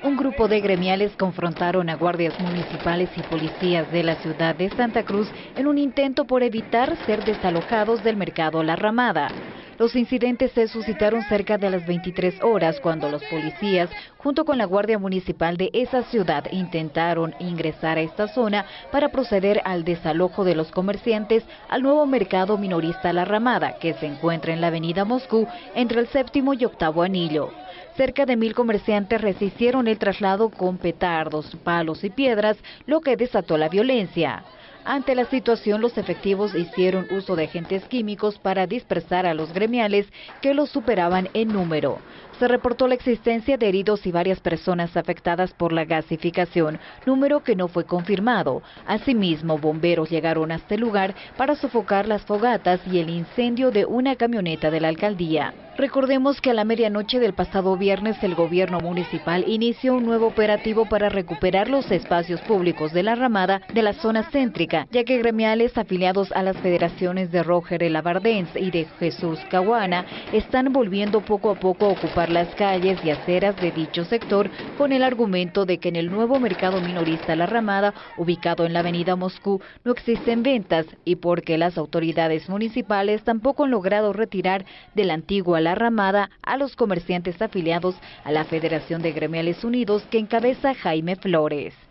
un grupo de gremiales confrontaron a guardias municipales y policías de la ciudad de Santa Cruz en un intento por evitar ser desalojados del mercado La Ramada. Los incidentes se suscitaron cerca de las 23 horas cuando los policías, junto con la Guardia Municipal de esa ciudad, intentaron ingresar a esta zona para proceder al desalojo de los comerciantes al nuevo mercado minorista La Ramada, que se encuentra en la avenida Moscú entre el séptimo y octavo anillo. Cerca de mil comerciantes resistieron el traslado con petardos, palos y piedras, lo que desató la violencia. Ante la situación, los efectivos hicieron uso de agentes químicos para dispersar a los gremiales que los superaban en número. Se reportó la existencia de heridos y varias personas afectadas por la gasificación, número que no fue confirmado. Asimismo, bomberos llegaron a este lugar para sofocar las fogatas y el incendio de una camioneta de la alcaldía. Recordemos que a la medianoche del pasado viernes el gobierno municipal inició un nuevo operativo para recuperar los espacios públicos de la ramada de la zona céntrica, ya que gremiales afiliados a las federaciones de Roger El Abardense y de Jesús Caguana están volviendo poco a poco a ocupar las calles y aceras de dicho sector con el argumento de que en el nuevo mercado minorista La Ramada, ubicado en la avenida Moscú, no existen ventas y porque las autoridades municipales tampoco han logrado retirar de la antigua la ramada a los comerciantes afiliados a la Federación de Gremiales Unidos que encabeza Jaime Flores.